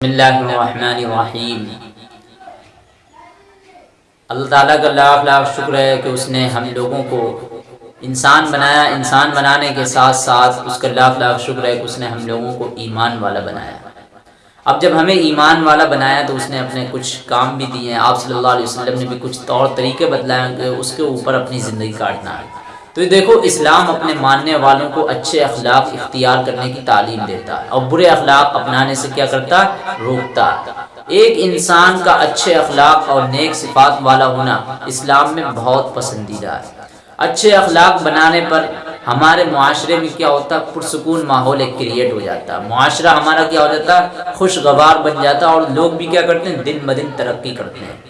अल्लाह ताला का लाख लाख शुक्र है कि उसने हम लोगों को इंसान बनाया, इंसान बनाने के साथ साथ उसका लाख लाख शुक्र है कि उसने हम लोगों को ईमान वाला बनाया। अब जब हमें ईमान वाला बनाया तो उसने अपने कुछ काम भी दिए हैं। आप सल्लल्लाहु अलैहि वसल्लम ने भी कुछ तौर तरीके बतलाए उसके ऊपर अपनी ज़िंदगी काटना है। तो ये देखो, इस्लाम अपने मानने वालों को अच्छे अखलाक इख्तियार करने की तालीम देता है और बुरे अखलाक अपनाने से क्या करता है? रोकता है। एक इंसान का अच्छे अखलाक और नेक सिफात वाला होना इस्लाम में बहुत पसंदीदा है। अच्छे अखलाक बनाने पर हमारे माशरे में क्या होता है? पुरसकून माहौल एक क्रिएट हो जाता है। माशरा हमारा क्या हो जाता है? खुशगवार बन जाता है और लोग भी क्या करते हैं? दिन ब दिन तरक्की करते हैं।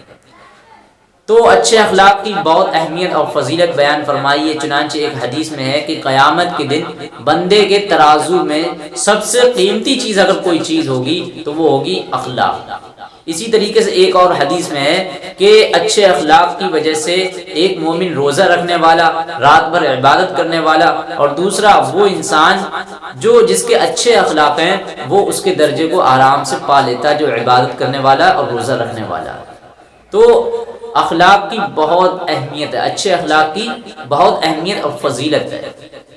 तो अच्छे अखलाक की बहुत अहमियत और फजीलत बयान फरमाई। है चुनानचे एक हदीस में है कि क़यामत के दिन बंदे के तराजू में सबसे कीमती चीज़ अगर कोई चीज़ होगी तो वो होगी अखलाक। इसी तरीके से एक और हदीस में है कि अच्छे अखलाक की वजह से एक मोमिन रोज़ा रखने वाला, रात भर इबादत करने वाला और दूसरा वो इंसान जो जिसके अच्छे अखलाक हैं, वो उसके दर्जे को आराम से पा लेता, जो इबादत करने वाला और रोज़ा रखने वाला। तो अखलाक की बहुत अहमियत है, अच्छे अखलाक की बहुत अहमियत और फजीलत है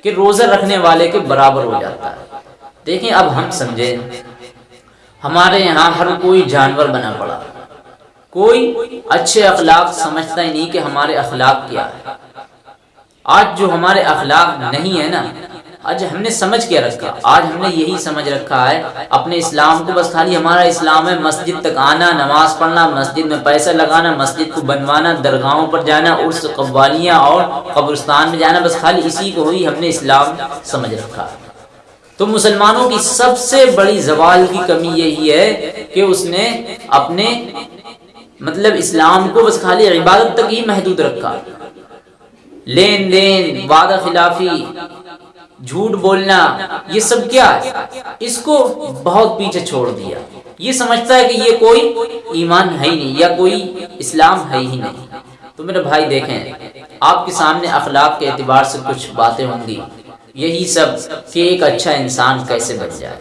कि रोज़ा रखने वाले के बराबर हो जाता है। देखें अब हम समझे, हमारे यहाँ हर कोई जानवर बना पड़ा। कोई अच्छे अखलाक समझता ही नहीं कि हमारे अखलाक क्या है। आज जो हमारे अखलाक नहीं है ना आज हमने समझ क्या रखा। आज हमने यही समझ रखा है। अपने इस्लाम को बस खाली हमारा इस्लाम है। मस्जिद तक आना, नमाज़ पढ़ना, मस्जिद में पैसा लगाना, मस्जिद को बनवाना, दरगाहों पर जाना, उर्स कब्वालियाँ और कब्रस्तान में जाना, बस खाली इसी को ही हमने इस्लाम समझ रखा। है तो मुसलमानों की सबसे बड़ी जवाल की कमी यही है कि उसने अपने मतलब इस्लाम को बस खाली इबादत तक ही महदूद रखा। लेन देन, वादा खिलाफी झूठ बोलना, ये सब क्या है? इसको बहुत पीछे छोड़ दिया। ये समझता है कि ये कोई ईमान है ही नहीं, या कोई इस्लाम है ही नहीं। तो मेरे भाई देखें, आपके सामने अखलाक के एतबार से कुछ बातें होंगी। यही सब कि एक अच्छा इंसान कैसे बन जाए।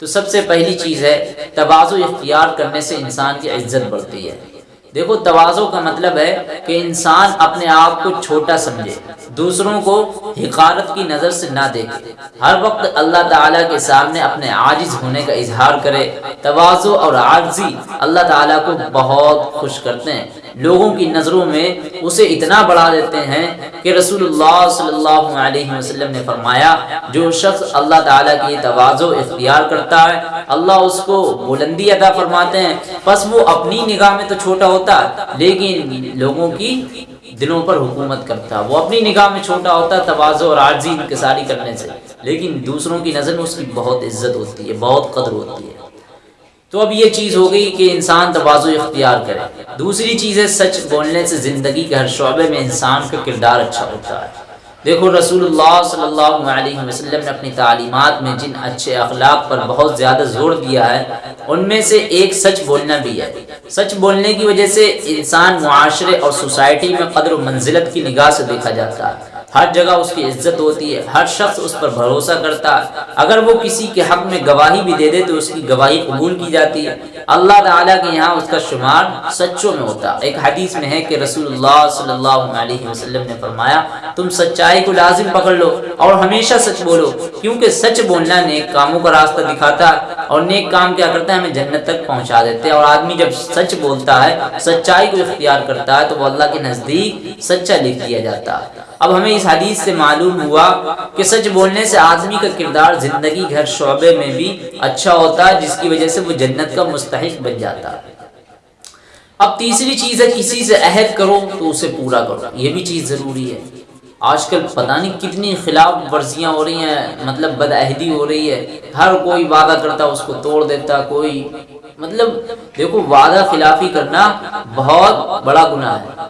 तो सबसे पहली चीज़ है तवाज़ो इख्तियार करने से इंसान की इज़्ज़त बढ़ती है। देखो, तवाज़ो का मतलब है कि इंसान अपने आप को छोटा समझे, दूसरों को हिकारत की नज़र से ना देखे। हर वक्त अल्लाह ताला के सामने अपने आजिज होने का इजहार करे। तवाज़ो और आजी अल्लाह ताला को बहुत खुश करते हैं। लोगों की नज़रों में उसे इतना बढ़ा देते हैं कि रसूलुल्लाह सल्लल्लाहु अलैहि वसल्लम ने फरमाया, जो शख्स अल्लाह ताला की तवाज़ो, इख्तियार करता है, अल्लाह उसको बुलंदी अदा फरमाते हैं। बस वो अपनी निगाह में तो छोटा होता, लेकिन लोगों की दिलों पर हुकूमत करता। वो अपनी निगाह में छोटा होता, तवाज़ो और आर्जी इंकसारी करने से। लेकिन दूसरों की नज़र में उसकी बहुत इज़्ज़त होती है, बहुत कदर होती है। तो अब ये चीज़ हो गई कि इंसान तवाज़ो इख्तियार करे। दूसरी चीज़ है सच बोलने से ज़िंदगी के हर शोबे में इंसान का किरदार अच्छा होता है। देखो, रसूलुल्लाह सल्लल्लाहु अलैहि वसल्लम ने अपनी तालीमात में जिन अच्छे अखलाक पर बहुत ज़्यादा ज़ोर दिया है, उनमें से एक सच बोलना भी है। सच बोलने की वजह से इंसान माशरे और सोसाइटी में कदर मंजिलत की निगाह से देखा जाता है। हर जगह उसकी इज़्ज़त होती है, हर शख्स उस पर भरोसा करता है। अगर वो किसी के हक में गवाही भी दे दे तो उसकी गवाही कबूल की जाती है। अल्लाह ताला के यहाँ उसका शुमार सच्चों में होता एक हदीस में है कि रसूलुल्लाह सल्लल्लाहु अलैहि वसल्लम ने फरमाया, तुम सच्चाई को लाजिम पकड़ लो और हमेशा सच बोलो, क्योंकि सच बोलना नेक कामों का रास्ता दिखाता है और नेक काम क्या करता है? हमें जन्नत तक पहुँचा देते हैं। और आदमी जब सच बोलता है, सच्चाई को इख्तियार करता है तो वो अल्लाह के नज़दीक सच्चा लिख दिया जाता है। अब हमें इस हदीस से मालूम हुआ कि सच बोलने से आदमी का किरदार ज़िंदगी घर शोबे में भी अच्छा होता है जिसकी वजह से वो जन्नत का मुस्तक बन जाता। है अब तीसरी चीज़ है, किसी से अहद करो तो उसे पूरा करो। ये भी चीज़ ज़रूरी है। आजकल पता नहीं कितनी खिलाफ वर्जियाँ हो रही हैं मतलब बदअहदी हो रही है। हर कोई वादा करता, उसको तोड़ देता, कोई मतलब देखो, वादा खिलाफी करना बहुत बड़ा गुनाह है।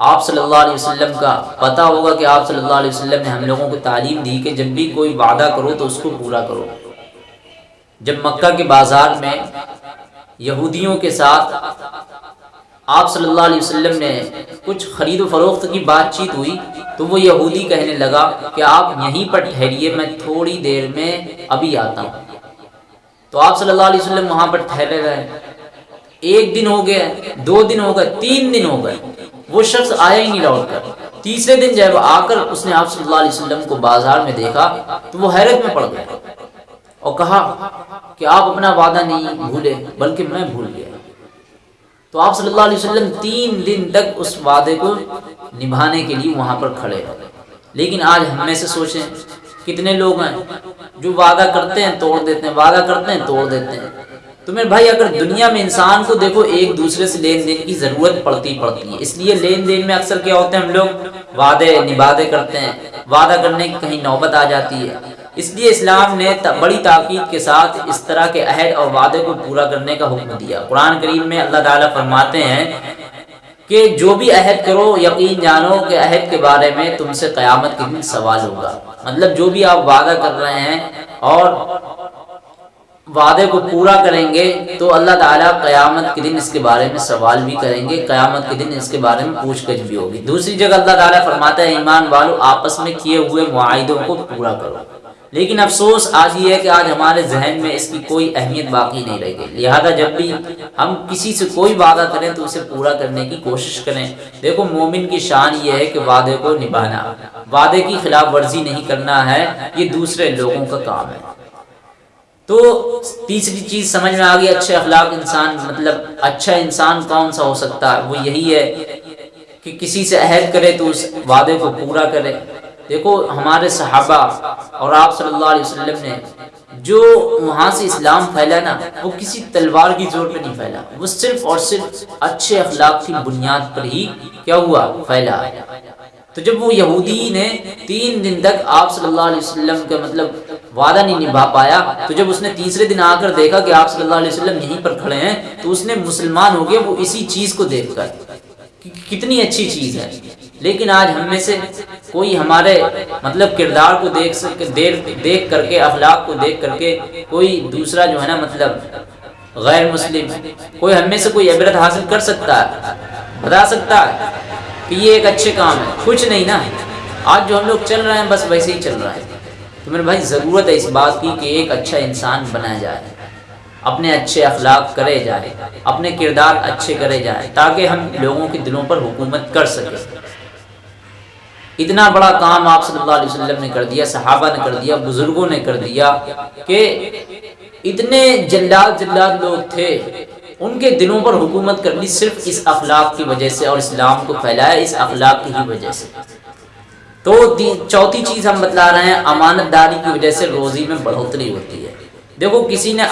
आप सल्लल्लाहु अलैहि वसल्लम का पता होगा कि आप सल्लल्लाहु अलैहि वसल्लम ने हम लोगों को तालीम दी कि जब भी कोई वादा करो तो उसको पूरा करो। जब मक्का के बाज़ार में यहूदियों के साथ आप सल्लल्लाहु अलैहि वसल्लम ने कुछ ख़रीद फरोख्त की बातचीत हुई तो वो यहूदी कहने लगा कि आप यहीं पर ठहरिए, मैं थोड़ी देर में अभी आता हूँ। तो आप सल्लल्लाहु अलैहि वसल्लम वहाँ पर ठहरे रहे। एक दिन हो गया, दो दिन हो गए, तीन दिन हो गए। वो शख्स आया ही नहीं लौट कर। तीसरे दिन जब आकर उसने आप सल्लल्लाहु अलैहि वसल्लम को बाज़ार में देखा तो वो हैरत में पड़ गया और कहा कि आप अपना वादा नहीं भूले, बल्कि मैं भूल गया। तो आप सल्लल्लाहु अलैहि वसल्लम तीन दिन तक उस वादे को निभाने के लिए वहाँ पर खड़े रहे। लेकिन आज हम से सोचें, कितने लोग हैं जो वादा करते हैं, तोड़ देते हैं, वादा करते हैं, तोड़ देते हैं। तो मेरे भाई, अगर दुनिया में इंसान को देखो, एक दूसरे से लेन देन की ज़रूरत पड़ती पड़ती है। इसलिए लेन देन में अक्सर क्या होते हैं, हम लोग वादे, निवादे करते हैं। वादा करने की कहीं नौबत आ जाती है। इसलिए इस्लाम ने बड़ी ताकीद के साथ इस तरह के अहद और वादे को पूरा करने का हुक्म दिया। कुरान करीम में अल्लाह ताला फरमाते हैं कि जो भी अहद करो, यकीन जानो कि अहद के बारे में तुमसे क़यामत के दिन सवाल होगा। मतलब जो भी आप वादा कर रहे हैं और वादे को पूरा करेंगे तो अल्लाह ताला क़यामत के दिन इसके बारे में सवाल भी करेंगे, क़यामत के दिन इसके बारे में पूछगछ भी होगी। दूसरी जगह अल्लाह ताला फरमाता है, ईमान वालों, आपस में किए हुए मुआदों को पूरा करो। लेकिन अफसोस आज ये है कि आज हमारे जहन में इसकी कोई अहमियत बाकी नहीं रह गई। लिहाजा जब भी हम किसी से कोई वादा करें तो उसे पूरा करने की कोशिश करें। देखो, मोमिन की शान ये है कि वादे को निभाना। वादे की खिलाफ वर्जी नहीं करना है, ये दूसरे लोगों का काम है। तो तीसरी चीज़ समझ में आ गई, अच्छे अखलाक इंसान मतलब अच्छा इंसान कौन सा हो सकता है? वो यही है कि किसी से अहद करे तो उस वादे को पूरा करे। देखो, हमारे सहाबा और आप सल्लल्लाहु अलैहि वसल्लम ने जो वहाँ से इस्लाम फैला ना, वो किसी तलवार की ज़ोर पे नहीं फैला। वो सिर्फ़ और सिर्फ़ अच्छे अखलाक की बुनियाद पर ही क्या हुआ? फैला। तो जब वो यहूदी ने तीन दिन तक आप सल्लल्लाहु अलैहि वसल्लम का मतलब वादा नहीं निभा पाया। तो जब उसने तीसरे दिन आकर देखा कि आप सल्लल्लाहु अलैहि वसल्लम यहीं पर खड़े हैं तो उसने मुसलमान हो गया, वो इसी चीज़ को देखकर। कि कितनी अच्छी चीज़ है। लेकिन आज हम में से कोई हमारे मतलब किरदार को देख सके, देख देख करके, अखलाक को देख करके कोई दूसरा जो है ना मतलब गैर मुस्लिम, कोई हम में से कोई इबरत हासिल कर सकता है, बता सकता है कि ये एक अच्छे काम है। कुछ नहीं ना। आज जो हम लोग चल रहे हैं, बस वैसे ही चल रहा है। तो मेरे भाई, ज़रूरत है इस बात की कि एक अच्छा इंसान बनाया जाए, अपने अच्छे अखलाक करे जाए, अपने किरदार अच्छे करे जाए, ताकि हम लोगों के दिलों पर हुकूमत कर सके। इतना बड़ा काम आप सल्लल्लाहु अलैहि वसल्लम ने कर दिया, सहाबा ने कर दिया, बुज़ुर्गों ने कर दिया, कि इतने जल्लाद जल्लाद लोग थे, उनके दिलों पर हुकूमत कर ली सिर्फ़ इस अखलाक की वजह से और इस्लाम को फैलाया इस अखलाक की ही वजह से। तो चौथी चीज़ हम बतला रहे हैं, अमानतदारी की वजह से रोज़ी में बढ़ोतरी होती है। देखो, किसी ने